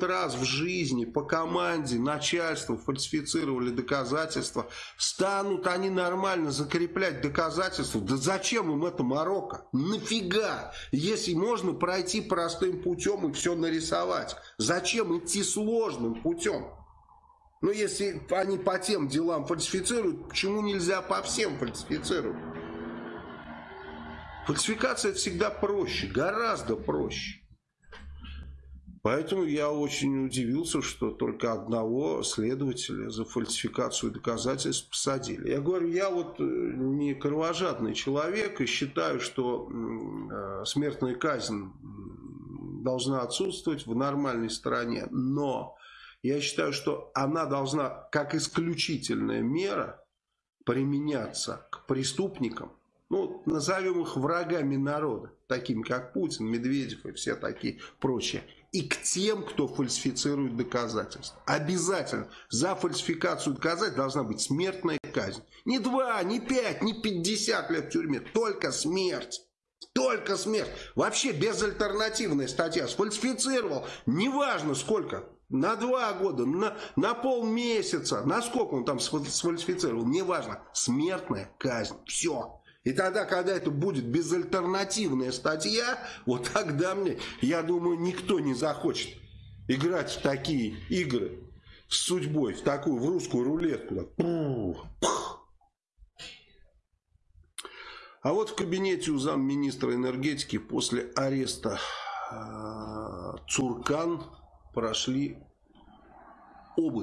раз в жизни по команде начальству фальсифицировали доказательства, станут они нормально закреплять доказательства. Да зачем им это Марокко? Нафига? Если можно пройти простым путем и все нарисовать. Зачем идти сложным путем? Ну, если они по тем делам фальсифицируют, почему нельзя по всем фальсифицировать? Фальсификация всегда проще, гораздо проще. Поэтому я очень удивился, что только одного следователя за фальсификацию доказательств посадили. Я говорю, я вот э, не кровожадный человек и считаю, что э, смертная казнь должна отсутствовать в нормальной стране. Но я считаю, что она должна как исключительная мера применяться к преступникам, ну, назовем их врагами народа, такими как Путин, Медведев и все такие прочие, и к тем, кто фальсифицирует доказательства. Обязательно за фальсификацию доказательств должна быть смертная казнь. Не два, не пять, не пятьдесят лет в тюрьме, только смерть. Только смерть. Вообще безальтернативная статья. Сфальсифицировал, неважно сколько, на два года, на, на полмесяца, на сколько он там сфальсифицировал, неважно. Смертная казнь. Все. И тогда, когда это будет безальтернативная статья, вот тогда мне, я думаю, никто не захочет играть в такие игры с судьбой, в такую, в русскую рулетку. А вот в кабинете у замминистра энергетики после ареста э, Цуркан прошли обыск.